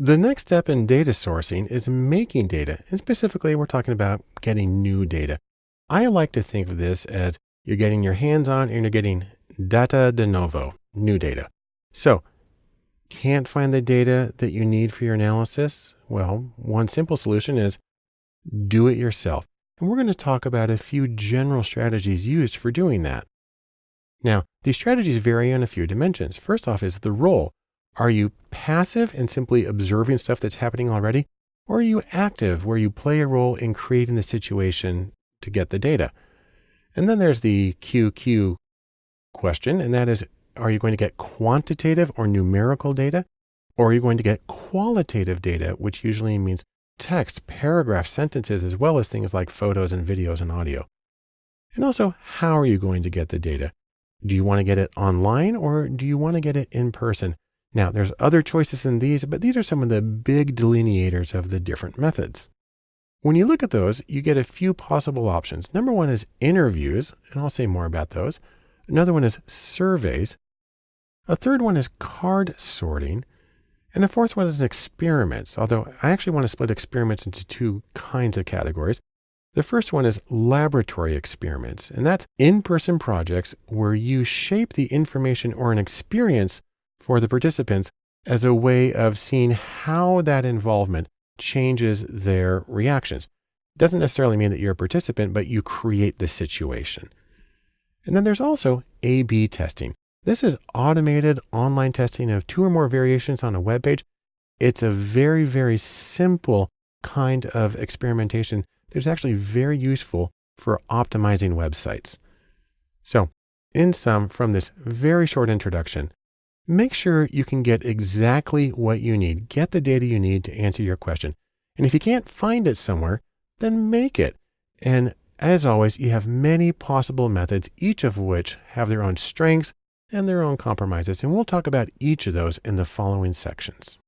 The next step in data sourcing is making data. And specifically, we're talking about getting new data. I like to think of this as you're getting your hands on and you're getting data de novo, new data. So can't find the data that you need for your analysis? Well, one simple solution is do it yourself. And we're going to talk about a few general strategies used for doing that. Now, these strategies vary on a few dimensions. First off is the role. Are you passive and simply observing stuff that's happening already? Or are you active where you play a role in creating the situation to get the data? And then there's the QQ question, and that is, are you going to get quantitative or numerical data? Or are you going to get qualitative data, which usually means text, paragraphs, sentences, as well as things like photos and videos and audio? And also, how are you going to get the data? Do you want to get it online or do you want to get it in person? Now, there's other choices than these, but these are some of the big delineators of the different methods. When you look at those, you get a few possible options. Number one is interviews, and I'll say more about those. Another one is surveys. A third one is card sorting. And the fourth one is experiments, although I actually want to split experiments into two kinds of categories. The first one is laboratory experiments, and that's in-person projects where you shape the information or an experience for the participants as a way of seeing how that involvement changes their reactions. Doesn't necessarily mean that you're a participant, but you create the situation. And then there's also A-B testing. This is automated online testing of two or more variations on a web page. It's a very, very simple kind of experimentation that's actually very useful for optimizing websites. So in sum, from this very short introduction, make sure you can get exactly what you need. Get the data you need to answer your question. And if you can't find it somewhere, then make it. And as always, you have many possible methods, each of which have their own strengths and their own compromises. And we'll talk about each of those in the following sections.